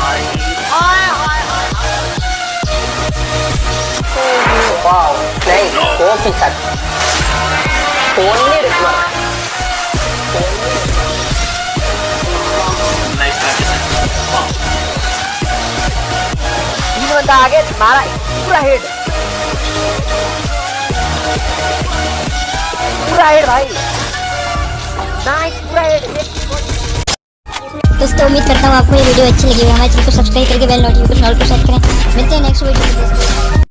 hỏi hỏi hỏi Wow, này, cố kỳ sạch Cuốn đi được mà ಇನ್ನೊಂದು ಹಾಗೆ ಮಾರ ಪೂರ ಹಿಡ್ ಪೂರ ಹಿಡ್ ಭಾಯಿ ನಾಯ್ ಪೂರ ಹಿಡ್ दोस्तों, उम्मीद करता हूँ आपको ये वीडियो अच्छी लगी हमारे चैनल को सब्सक्राइब करके बेल नोटिफिकेशन ऑल पर सेट करें। मिलते हैं नेक्स्ट वीडियो